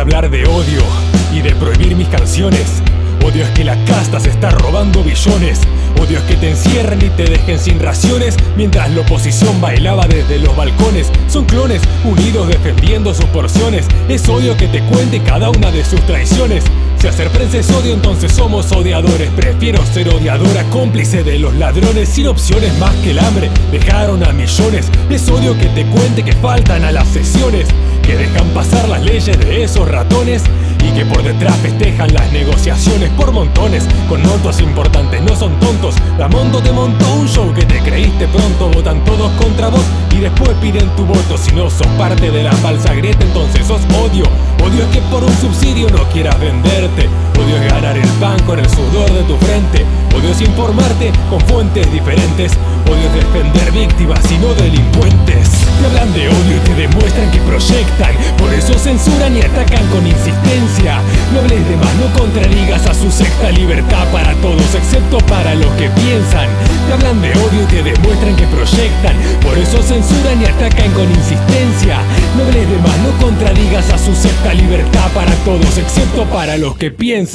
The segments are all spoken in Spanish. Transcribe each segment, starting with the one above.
hablar de odio y de prohibir mis canciones. Odio es que la casta se está robando billones. Odio es que te encierren y te dejen sin raciones mientras la oposición bailaba desde los balcones. Son clones unidos defendiendo sus porciones. Es odio que te cuente cada una de sus traiciones. Si hacer prensa es odio, entonces somos odiadores. Prefiero ser odiadora, cómplice de los ladrones, sin opciones más que el hambre. Dejaron a millones. Es odio que te cuente que faltan a las sesiones, que dejan pasar las leyes de esos ratones y que por detrás festejan las negociaciones por montones con notos importantes, no son tontos. La Mondo te montó un show que te creíste pronto, votan todos contra vos y después piden tu voto. Si no sos parte de la falsa grieta, entonces sos odio. Odio es que por un subsidio no quieras venderte. Es ganar el pan con el sudor de tu frente. Es informarte con fuentes diferentes. Es defender víctimas y no delincuentes. Te hablan de odio y te demuestran que proyectan. Por eso censuran y atacan con insistencia. No hables de más, no contradigas a su secta libertad para todos, excepto para los que piensan. Te hablan de odio y te demuestran que proyectan. Por eso censuran y atacan con insistencia. No hables de más, no contradigas a su secta libertad para todos, excepto para los que piensan.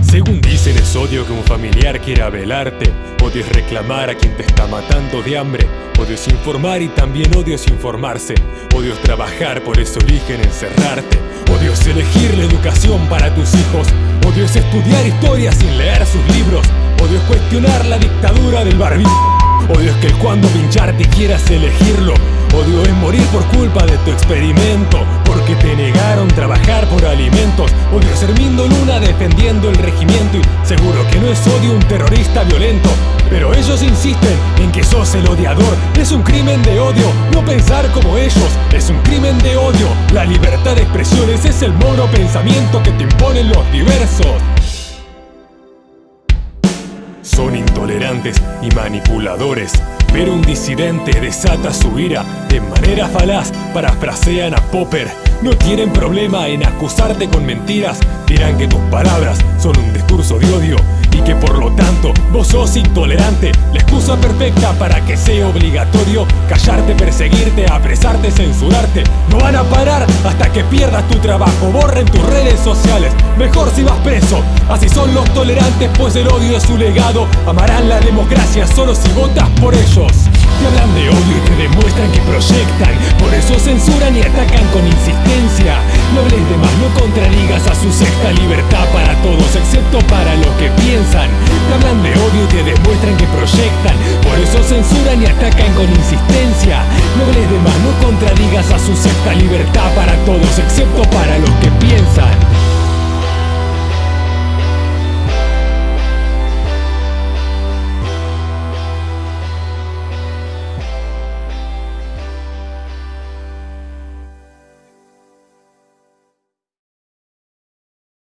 Según dicen es odio que un familiar quiera velarte Odio es reclamar a quien te está matando de hambre Odio es informar y también odio es informarse Odio es trabajar, por eso eligen encerrarte Odio es elegir la educación para tus hijos Odio es estudiar historia sin leer sus libros Odio es cuestionar la dictadura del barbijo Odio es que cuando pincharte quieras elegirlo. Odio es morir por culpa de tu experimento Porque te negaron trabajar por alimentos. Odio es Hermindo Luna defendiendo el regimiento Y seguro que no es odio un terrorista violento. Pero ellos insisten en que sos el odiador. Es un crimen de odio no pensar como ellos. Es un crimen de odio. La libertad de expresiones es el mono pensamiento que te imponen los diversos y manipuladores. Pero un disidente desata su ira de manera falaz, parafrasean a Popper. No tienen problema en acusarte con mentiras, dirán que tus palabras son un discurso de odio y que por lo tanto vos sos intolerante. La excusa perfecta para que sea obligatorio callarte, perseguirte, apresarte, censurarte. No van a parar hasta que pierdas tu trabajo, borren tus redes sociales. Mejor si vas preso, así son los tolerantes, pues el odio es su legado. Amarán la democracia solo si votas por ellos. Te hablan de odio y te demuestran que proyectan Por eso censuran y atacan con insistencia De más, no contradigas a su secta libertad para todos Excepto para los que piensan. Te hablan de odio y te demuestran que proyectan Por eso censuran y atacan con insistencia. No hables de más, no contradigas a su secta libertad para todos Excepto para los que piensan